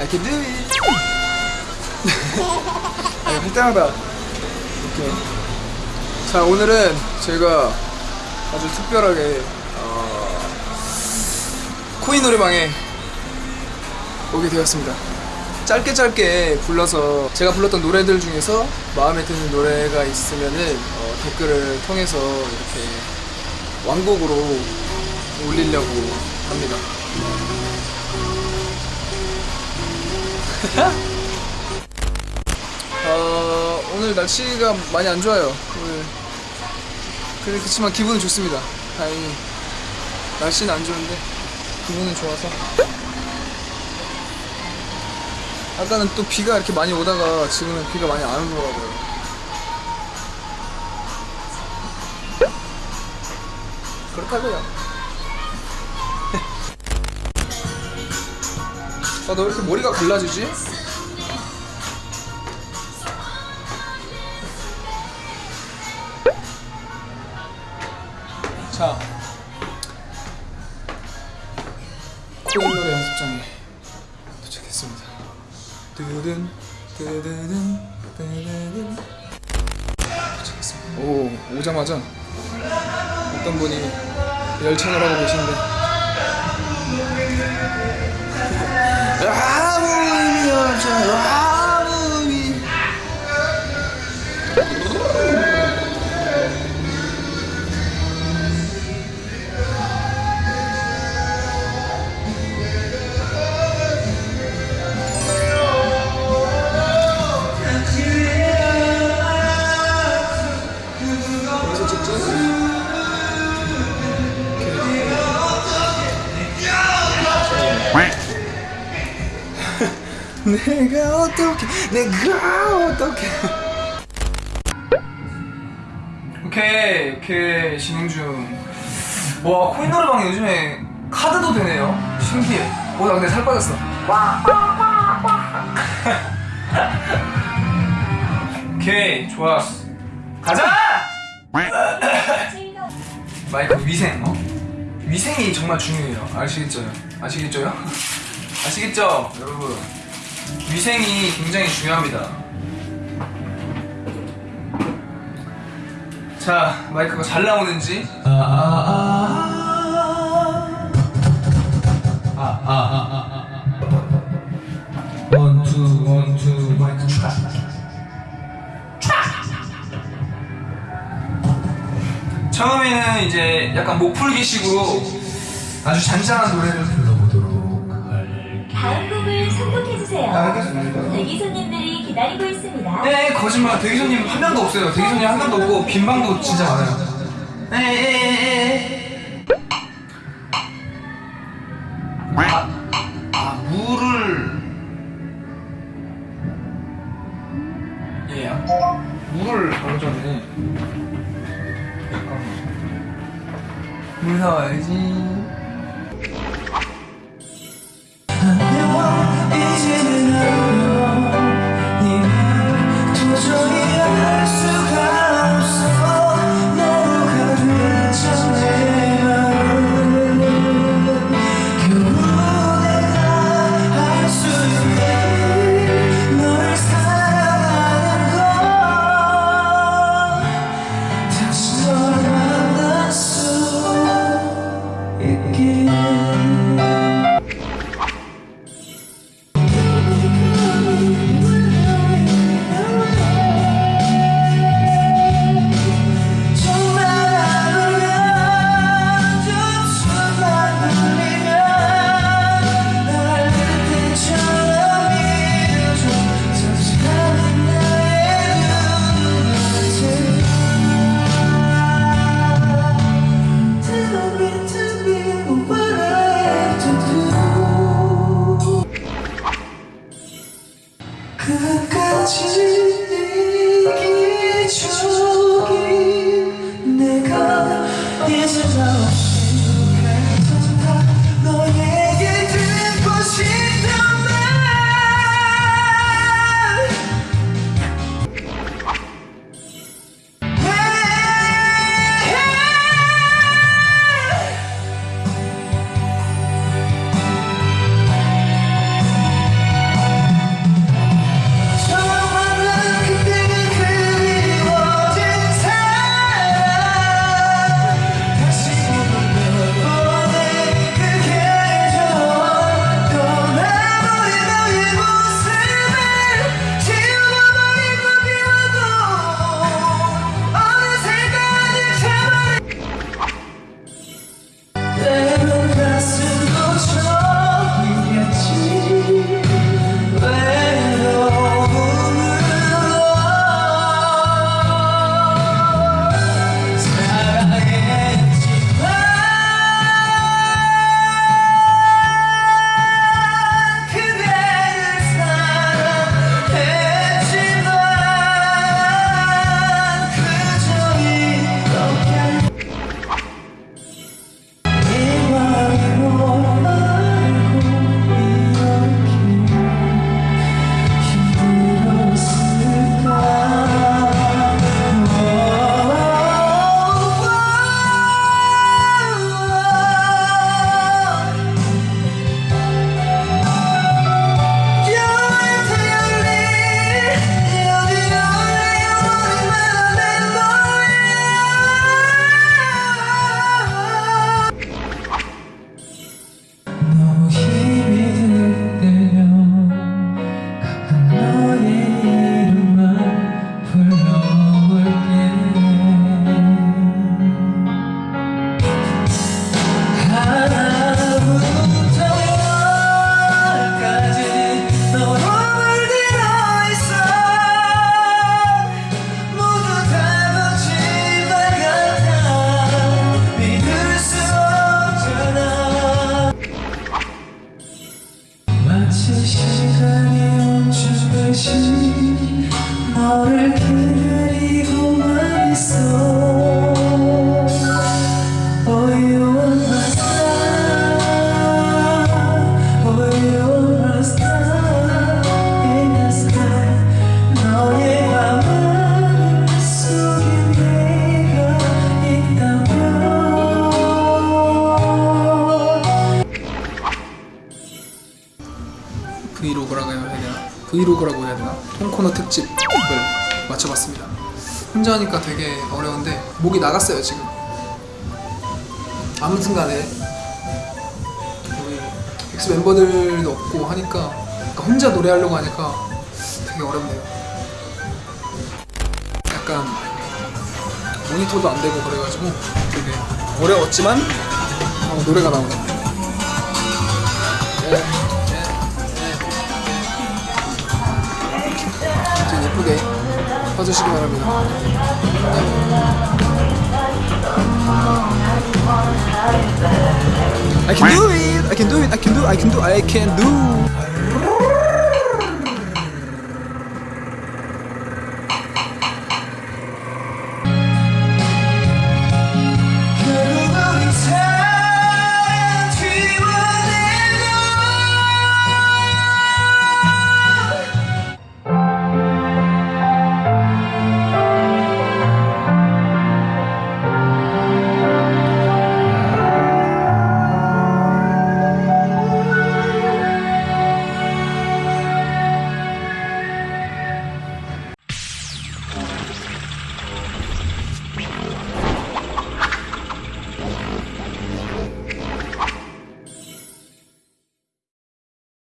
I can do it. 아니, 할 때마다 이렇게. 자, 오늘은 제가 아주 특별하게 어, 코인 노래방에 오게 되었습니다. 짧게 짧게 불러서 제가 불렀던 노래들 중에서 마음에 드는 노래가 있으면은 어, 댓글을 통해서 이렇게 완곡으로 올리려고 합니다. 어, 오늘 날씨가 많이 안 좋아요. 오늘 그래 그렇지만 기분은 좋습니다. 다행히 날씨는 안 좋은데 기분은 좋아서. 아까는 또 비가 이렇게 많이 오다가 지금은 비가 많이 안 오더라고요. 그렇다고요. 아, 너 왜 이렇게 머리가 갈라지지? 자, 코인 노래 연습장에 도착했습니다. 뜨든 뜨든 뜨든 도착했습니다. 오 오자마자 어떤 분이 열창을 하고 계신데 아무 의 내가 어떻게 내가 어떻게. 오케이 오케이 진행 중와 코인 노래방 요즘에 카드도 되네요. 신기해. 오나 근데 살 빠졌어. 오케이 좋았어. 가자! 마이크 위생 어? 위생이 정말 중요해요. 아시겠죠? 아시겠죠요? 아시겠죠 여러분 위생이 굉장히 중요합니다. 자 마이크가 잘 나오는지? 원투 원투 마이크 촤. 처음에는 이제 약간 목 풀기식으로 아주 잔잔한 노래를 해주세요. 아, 알겠습니다. 대기 손님들이 기다리고 있습니다. 네, 거짓말. 대기 손님 한 명도 없어요. 대기 손님 한 명도 없고 빈 방도 진짜 많아요. 에에에에. 아, 아 물을 예, 물을 바로 전에 물 사와야지. 끝까지 내기 적이 내가 이제 나 you 코너 특집을 맞춰봤습니다. 혼자 하니까 되게 어려운데 목이 나갔어요 지금. 아무튼 간에 우리 엑스 멤버들도 없고 하니까 그러니까 혼자 노래하려고 하니까 되게 어렵네요. 약간 모니터도 안 되고 그래가지고 되게 어려웠지만 어, 노래가 나오네. 예, 예, 예쁘게 봐주시기 바랍니다. I can do it. I can do it. I can do. I can do. I can do.